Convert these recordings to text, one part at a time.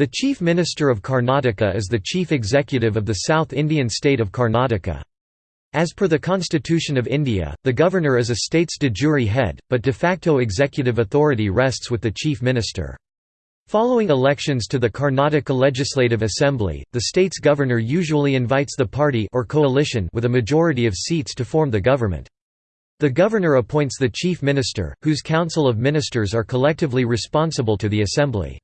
The Chief Minister of Karnataka is the chief executive of the South Indian state of Karnataka. As per the Constitution of India, the governor is a state's de jure head, but de facto executive authority rests with the chief minister. Following elections to the Karnataka Legislative Assembly, the state's governor usually invites the party or coalition with a majority of seats to form the government. The governor appoints the chief minister, whose council of ministers are collectively responsible to the assembly.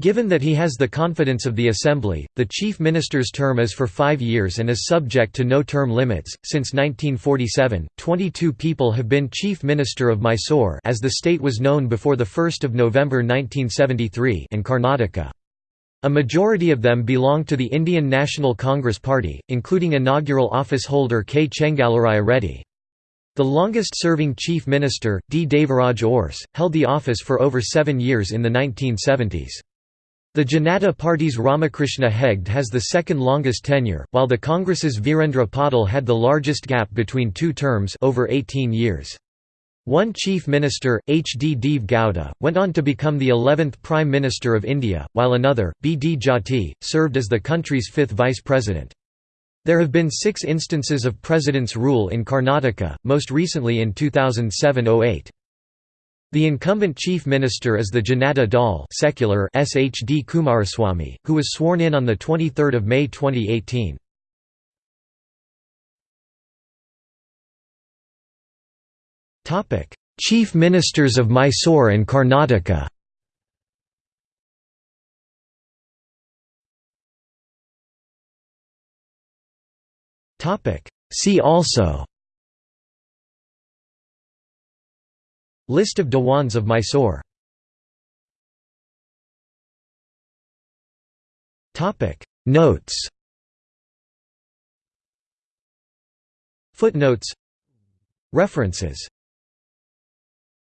Given that he has the confidence of the Assembly, the Chief Minister's term is for five years and is subject to no term limits. Since 1947, 22 people have been Chief Minister of Mysore as the state was known before 1 November 1973 and Karnataka. A majority of them belong to the Indian National Congress Party, including inaugural office holder K. Chengalaraya Reddy. The longest-serving Chief Minister, D. Devaraj Urs, held the office for over seven years in the 1970s. The Janata Party's Ramakrishna Hegde has the second longest tenure, while the Congress's Virendra Patil had the largest gap between two terms over 18 years. One Chief Minister, H. D. Deve Gowda, went on to become the 11th Prime Minister of India, while another, B. D. Jatti, served as the country's fifth Vice President. There have been six instances of president's rule in Karnataka, most recently in 2007–08. The incumbent chief minister is the Janata Dal secular SHD Kumaraswamy, who was sworn in on 23 May 2018. Chief Ministers of Mysore and Karnataka See also List of Diwans of Mysore. Topic. Notes. Footnotes. References